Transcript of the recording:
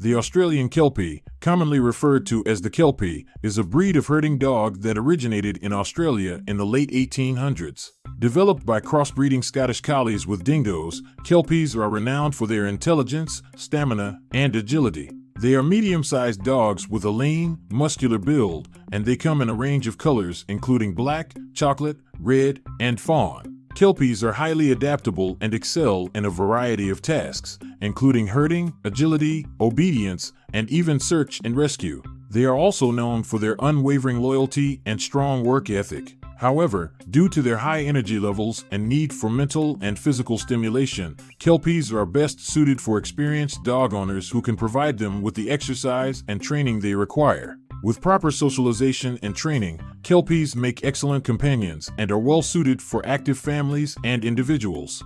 The Australian Kelpie, commonly referred to as the Kelpie, is a breed of herding dog that originated in Australia in the late 1800s. Developed by crossbreeding Scottish Collies with dingoes, Kelpies are renowned for their intelligence, stamina, and agility. They are medium sized dogs with a lean, muscular build, and they come in a range of colors including black, chocolate, red, and fawn. Kelpies are highly adaptable and excel in a variety of tasks, including herding, agility, obedience, and even search and rescue. They are also known for their unwavering loyalty and strong work ethic. However, due to their high energy levels and need for mental and physical stimulation, Kelpies are best suited for experienced dog owners who can provide them with the exercise and training they require. With proper socialization and training, Kelpies make excellent companions and are well suited for active families and individuals.